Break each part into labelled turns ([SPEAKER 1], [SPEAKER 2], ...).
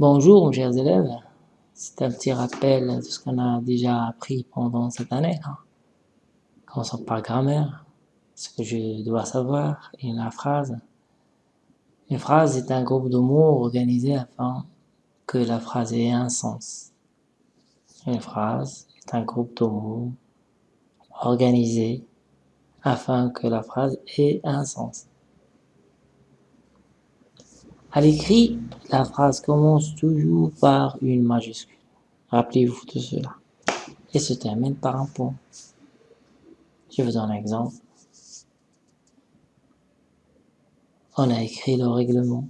[SPEAKER 1] Bonjour, mes chers élèves. C'est un petit rappel de ce qu'on a déjà appris pendant cette année. Hein. Commençons par grammaire, ce que je dois savoir, et la phrase. Une phrase est un groupe de mots organisés afin que la phrase ait un sens. Une phrase est un groupe de mots organisés afin que la phrase ait un sens. À l'écrit, la phrase commence toujours par une majuscule. Rappelez-vous de cela. Et se termine par un point. Je vous donne un exemple. On a écrit le règlement.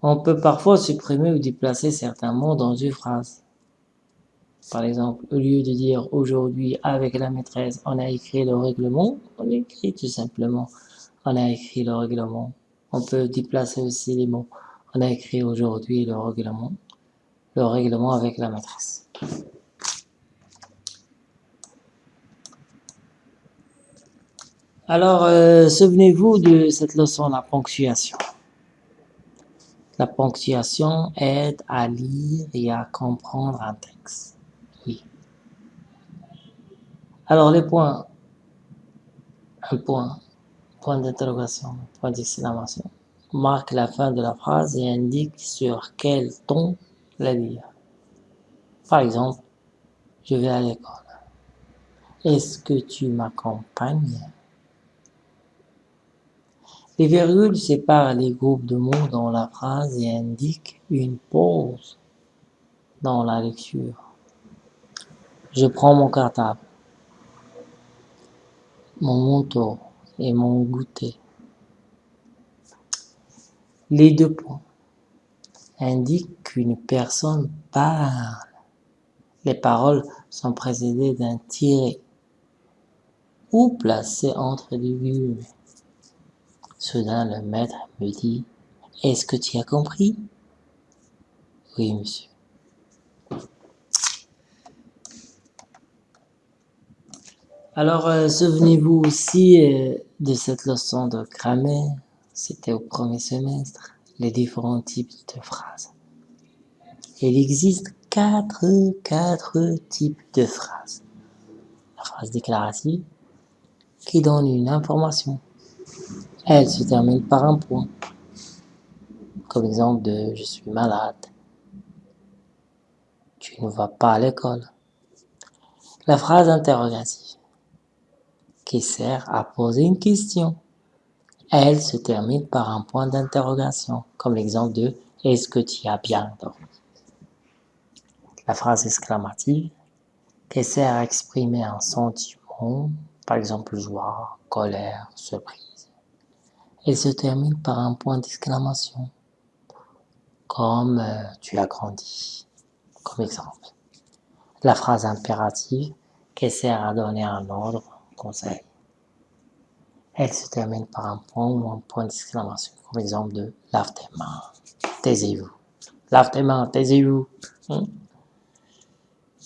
[SPEAKER 1] On peut parfois supprimer ou déplacer certains mots dans une phrase. Par exemple, au lieu de dire aujourd'hui avec la maîtresse, on a écrit le règlement, on écrit tout simplement, on a écrit le règlement. On peut déplacer aussi les mots. On a écrit aujourd'hui le règlement, le règlement avec la maîtresse. Alors, euh, souvenez-vous de cette leçon, la ponctuation. La ponctuation aide à lire et à comprendre un texte. Oui. Alors, les points. Un point point d'interrogation, point d'exclamation, marque la fin de la phrase et indique sur quel ton la lire. Par exemple, je vais à l'école. Est-ce que tu m'accompagnes? Les virgules séparent les groupes de mots dans la phrase et indiquent une pause dans la lecture. Je prends mon cartable, mon manteau, et mon goûter. Les deux points indiquent qu'une personne parle. Les paroles sont précédées d'un tiré ou placées entre les guillemets. Soudain, le maître me dit « Est-ce que tu as compris ?» Oui, monsieur. Alors, euh, souvenez-vous aussi euh, de cette leçon de grammaire, c'était au premier semestre, les différents types de phrases. Il existe quatre, quatre types de phrases. La phrase déclarative, qui donne une information. Elle se termine par un point. Comme exemple de « je suis malade »,« tu ne vas pas à l'école ». La phrase interrogative qui sert à poser une question. Elle se termine par un point d'interrogation, comme l'exemple de « Est-ce que tu as bien dormi ?» La phrase exclamative, qui sert à exprimer un sentiment, par exemple joie, colère, surprise? Elle se termine par un point d'exclamation, comme euh, tu as grandi », comme exemple. La phrase impérative, qui sert à donner un ordre, conseil. Elle se termine par un point ou un point d'exclamation, comme exemple de « lave tes mains, taisez-vous »,« lave tes mains, taisez-vous hein?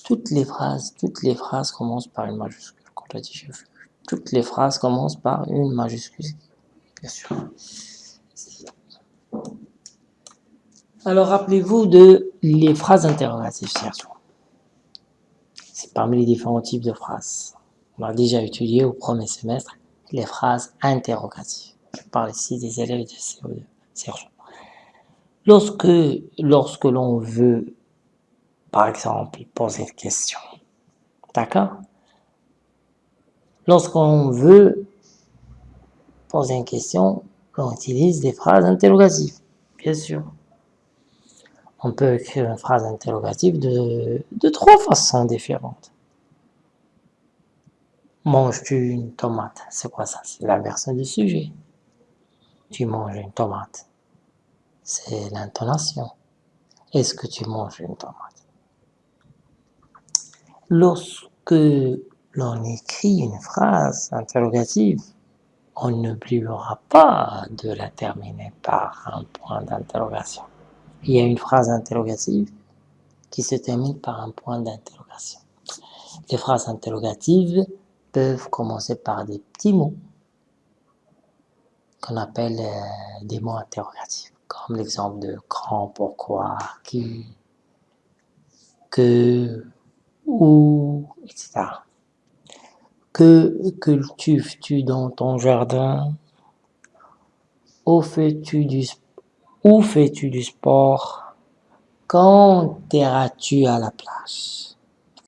[SPEAKER 1] Toutes les phrases, toutes les phrases commencent par une majuscule, Toutes les phrases commencent par une majuscule, bien sûr. Alors, rappelez-vous de les phrases interrogatives, C'est parmi les différents types de phrases. On a déjà étudié au premier semestre les phrases interrogatives. Je parle ici des élèves de CO2, Serge. Lorsque, lorsque l'on veut, par exemple, poser une question, d'accord? Lorsqu'on veut poser une question, on utilise des phrases interrogatives, bien sûr. On peut écrire une phrase interrogative de trois façons différentes. Manges-tu une tomate C'est quoi ça? C'est l'inversion du sujet. Tu manges une tomate. C'est l'intonation. Est-ce que tu manges une tomate? Lorsque l'on écrit une phrase interrogative, on n'oubliera pas de la terminer par un point d'interrogation. Il y a une phrase interrogative qui se termine par un point d'interrogation. Les phrases interrogatives peuvent commencer par des petits mots qu'on appelle euh, des mots interrogatifs. comme l'exemple de quand, pourquoi, qui, que, où, etc. Que cultives-tu dans ton jardin? Où fais-tu du, où fais-tu du sport? Quand iras-tu à la plage?